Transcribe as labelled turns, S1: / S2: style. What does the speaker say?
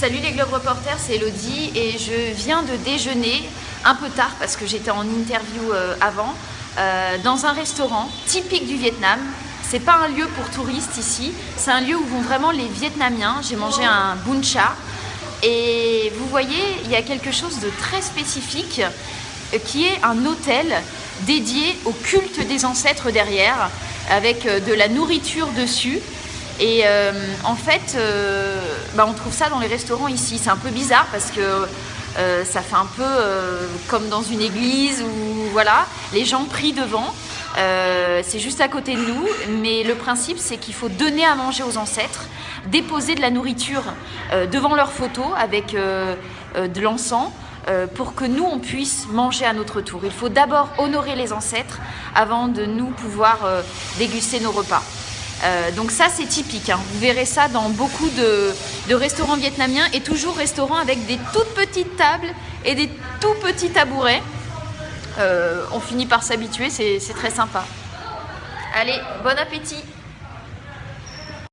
S1: Salut les Globe Reporters, c'est Elodie et je viens de déjeuner un peu tard parce que j'étais en interview euh, avant euh, dans un restaurant typique du Vietnam. C'est pas un lieu pour touristes ici, c'est un lieu où vont vraiment les Vietnamiens. J'ai mangé un bun cha et vous voyez, il y a quelque chose de très spécifique euh, qui est un hôtel dédié au culte des ancêtres derrière avec de la nourriture dessus et euh, en fait, euh, bah, on trouve ça dans les restaurants ici. C'est un peu bizarre parce que euh, ça fait un peu comme dans une église où voilà, les gens prient devant. c'est juste à côté de nous, mais le principe c'est qu'il faut donner à manger aux ancêtres, déposer de la nourriture devant leurs photos avec de l'encens pour que nous on puisse manger à notre tour. Il faut d'abord honorer les ancêtres avant de nous pouvoir déguster nos repas. Euh, donc ça c'est typique, hein. vous verrez ça dans beaucoup de, restaurants vietnamiens et toujours restaurants avec des toutes petites tables et des tout petits tabourets. Euh, on finit par s'habituer, c'est très sympa. Allez, bon appétit